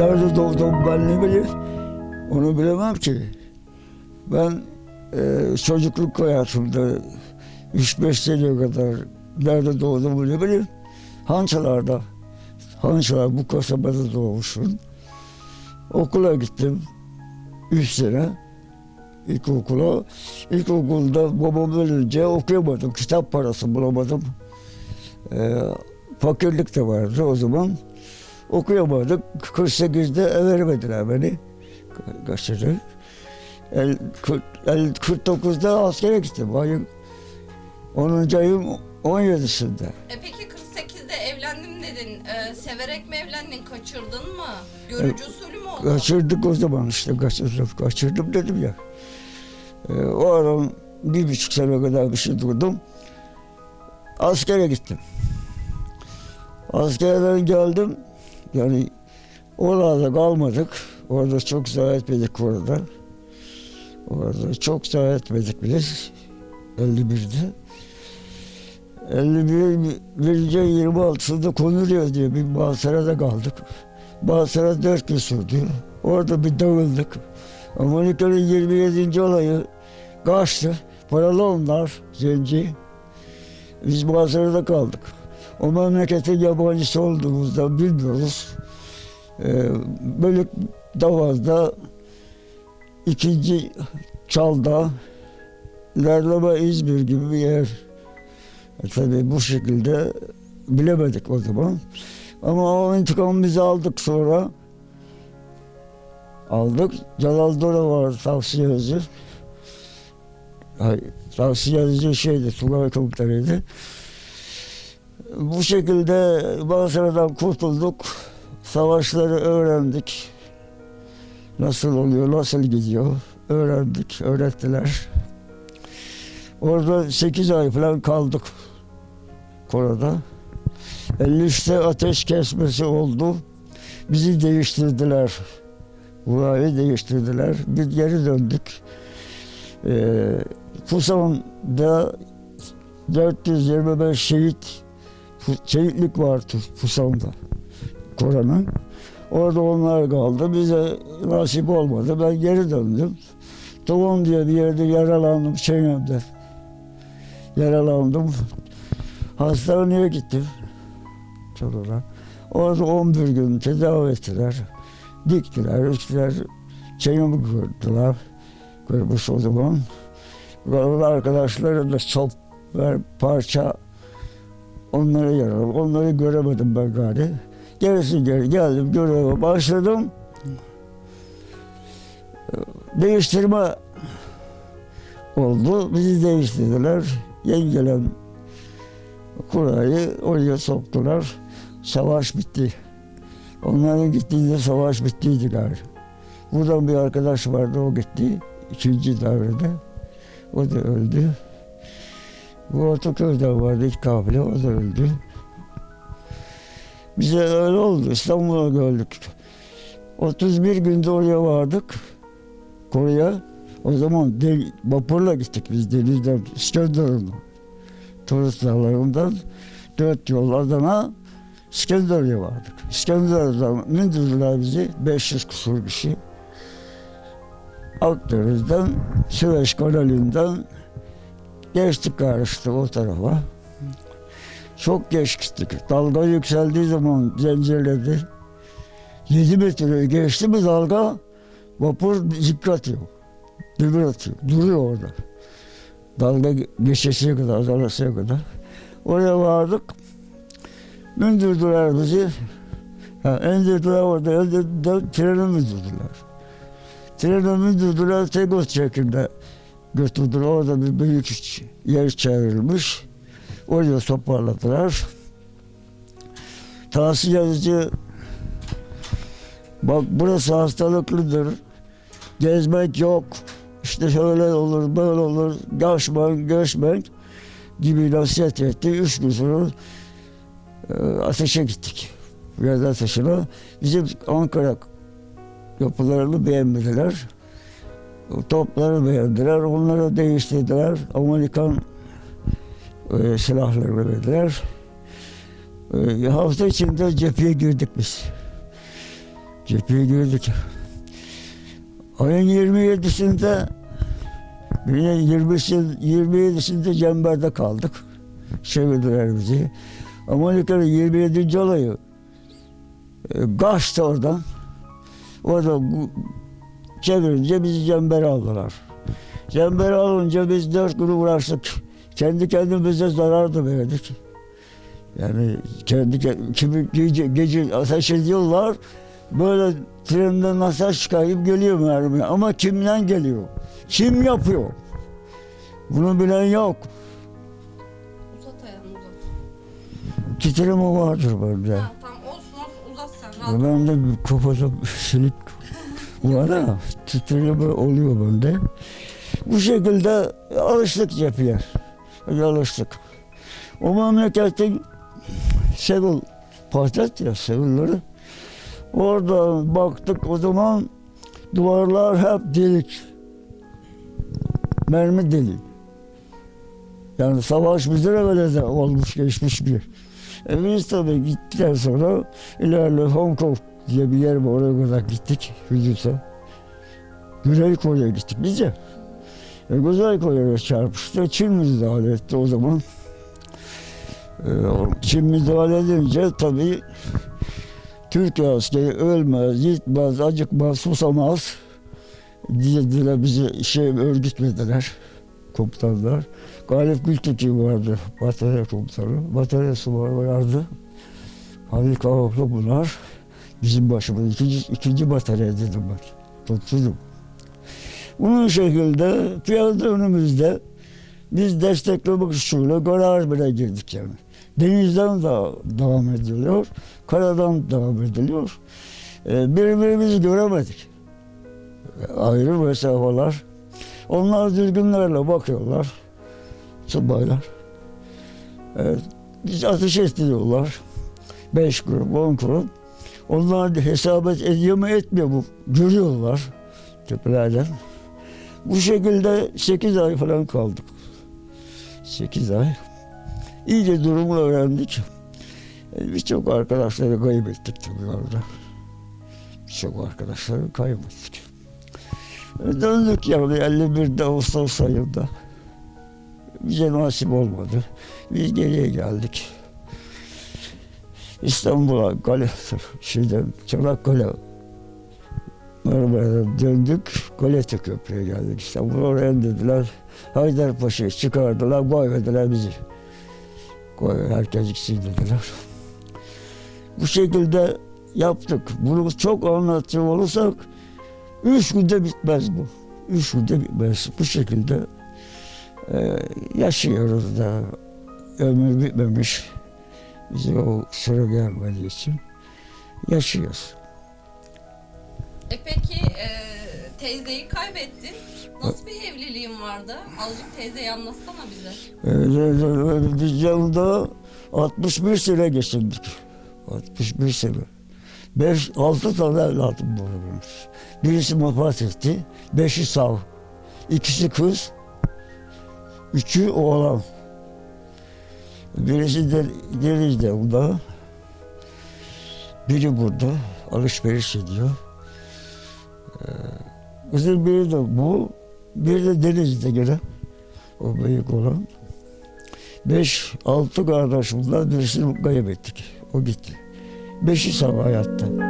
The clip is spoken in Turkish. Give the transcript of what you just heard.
doğdum ben ne bileyim. Onu bilemem ki. Ben e, çocukluk hayatımda 3-5 sene kadar nerede doğdum ne bileyim. Hançalarda. Hançalar bu kasabada doğmuşum. Okula gittim. 3 sene. İlkokula. İlkokulda babam ölünce okuyamadım. Kitap parası bulamadım. Ee, fakirlik de vardı o zaman. Okuyamadık. 48'de ev vermediler beni. Ka- Kaçırdı. El, kırk- el, 49'da askere gittim. Ayın 10. ayın 17'sinde. E peki 48'de evlendim dedin. E, severek mi evlendin? Kaçırdın mı? Görücü usulü mü oldu? Kaçırdık o zaman işte kaçırdım, kaçırdım dedim ya. Ee, o ara bir buçuk sene kadar bir şey durdum. Askere gittim. Askerden geldim. Yani orada kalmadık. Orada çok zarar etmedik orada. Orada çok zarar etmedik biz. 51'de. 51 birinci 26'sında konuluyor diye bir Basra'da kaldık. Basra dört gün sürdü. Orada bir dağıldık. Amerika'nın 27. olayı kaçtı. Paralı onlar, zenci. Biz Basra'da kaldık. O memleketin yabancısı olduğumuzda bilmiyoruz. Ee, böyle Davaz'da ikinci Çalda ilerleme İzmir gibi bir yer. E, tabii bu şekilde bilemedik o zaman. Ama o intikamı biz aldık sonra. Aldık. Celal Dora var tavsiye yazı. Hayır, tavsiye yazıcı şeydi, Tugay komutanıydı. Bu şekilde Basra'dan kurtulduk. Savaşları öğrendik. Nasıl oluyor, nasıl gidiyor öğrendik, öğrettiler. Orada 8 ay falan kaldık Korada. 53'te ateş kesmesi oldu. Bizi değiştirdiler. Burayı değiştirdiler. Biz geri döndük. Ee, Pusan'da 425 şehit şehitlik vardı Pusan'da. Koran'ın. Orada onlar kaldı. Bize nasip olmadı. Ben geri döndüm. Togon diye bir yerde yaralandım çenemde. Yaralandım. Hastaneye gittim. Çorum'a. Orada 11 gün tedavi ettiler. Diktiler, diktiler. Çenemi kırdılar. Kırmış o zaman. Arkadaşları da çok parça onlara yaralı. Onları göremedim ben gari. Gerisi geri geldim göreve başladım. Değiştirme oldu. Bizi değiştirdiler. Yeni gelen kurayı oraya soktular. Savaş bitti. Onların gittiğinde savaş bittiydi galiba. Buradan bir arkadaş vardı o gitti. ikinci davrede. O da öldü. Bu Ortaköy'de vardı ilk kabile o da öldü. Bize öyle oldu. İstanbul'a gördük. 31 günde oraya vardık. Kore'ye. O zaman de, vapurla gittik biz denizden, İskenderun'a. Turist dağlarından dört yol Adana, İskenderun'a vardık. İskenderun'dan indirdiler bizi, 500 kusur kişi. Akdeniz'den, Süveyş kanalinden geçtik karıştık o tarafa. Çok geç gittik. Dalga yükseldiği zaman zincirledi. 7 metre geçti mi dalga vapur zik atıyor. Demir atıyor. Duruyor orada. Dalga geçesiye kadar, dalasıya kadar. Oraya vardık. Mündürdüler bizi. Ha, indirdiler orada. Indirdiler, treni mündürdüler. Treni mündürdüler. Tegos çekimde götürdüler. Orada bir büyük yer çevrilmiş. Oraya toparladılar. Tahsil yazıcı bak burası hastalıklıdır. Gezmek yok. İşte şöyle olur, böyle olur. Göçmen, göçmen gibi nasihat etti. Üç gün sonra e, ateşe gittik. Yerden ateşine. Bizim Ankara yapılarını beğenmediler. Topları beğendiler. Onları değiştirdiler. Amerikan e, silahları verdiler. E, hafta içinde cepheye girdik biz. Cepheye girdik. Ayın 27'sinde yine 20'si 27'sinde Cember'de kaldık. Çevirdiler bizi. Amerika'nın 27. olayı e, kaçtı oradan. Orada çevirince bizi Cember'e aldılar. Cember'e alınca biz dört gün uğraştık. Kendi kendimize zarar da verdik. Yani kendi ke- kimi gece, gece ateş ediyorlar. Böyle trenden ateş çıkayıp geliyor mermi. Ama kimden geliyor? Kim yapıyor? Bunu bilen yok. Uzat ayağını uzat. Titreme vardır bende. Ha, tamam olsun olsun uzat sen. Rahat. Ben de kafada silik ha, titreme oluyor bende. Bu şekilde alıştık. Öyle alıştık. O memleketin Seul patlat ya Seul'ları. Orada baktık o zaman duvarlar hep delik. Mermi delik. Yani savaş bize de böyle de olmuş geçmiş bir. E biz tabii gittikten sonra ilerle Hong Kong diye bir yer var oraya kadar gittik Hüdüs'e. Güney Kore'ye gittik biz de. E, Güney Kore'ye çarpıştı. Çin müdahale etti o zaman. E, Çin müdahale edince tabii Türkiye askeri ölmez, gitmez, acıkmaz, susamaz dediler bizi şey örgütlediler komutanlar. Galip Gültekin vardı, batarya komutanı. Batarya subayı vardı. Halil Kavaklı bunlar. Bizim başımız ikinci, ikinci batarya dedim ben. Tutturdum. Bunun şekilde piyade önümüzde biz desteklemek usulü garaj bile girdik yani. Denizden da devam ediliyor, karadan devam ediliyor. Ee, birbirimizi göremedik. Ayrı mesafeler. Onlar düzgünlerle bakıyorlar. Subaylar. Biz ateş ettiriyorlar. Beş grup, on grup. Onlar hesabet ediyor mu etmiyor mu? Görüyorlar tepelerden. Bu şekilde sekiz ay falan kaldık. Sekiz ay. İyice durumu öğrendik. E, Birçok arkadaşları kaybettik tabii orada. Birçok arkadaşları kaybettik. E, Döndük yani 51'de Ağustos ayında. Bize nasip olmadı. Biz geriye geldik. İstanbul'a, Kale, şeyden, Çanakkale Marmara'dan döndük. Galata Köprü'ye geldik. İstanbul oraya dediler. Haydarpaşa'ya çıkardılar, koymadılar bizi. Koy, herkes gitsin dediler. Bu şekilde yaptık. Bunu çok anlatacak olursak üç günde bitmez bu. Üç günde bitmez. Bu şekilde e, yaşıyoruz da ömür bitmemiş. Bize o sıra gelmediği için yaşıyoruz. E peki e, teyzeyi kaybettin. Nasıl bir evliliğin vardı? Azıcık teyzeyi anlatsana bize. Ee, Biz yanında 61 sene geçirdik. 61 sene. 5 6 tane evladım var benim. Birisi vefat etti. Beşi sağ. İkisi kız. Üçü oğlan. Birisi de burada. Biri burada. Alışveriş ediyor. Ee, Kızın biri de bu. Bir de Deniz'de gene. O büyük olan. Beş, altı kardeş bunlar birisini kaybettik. O gitti. Beşi sağ hayatta.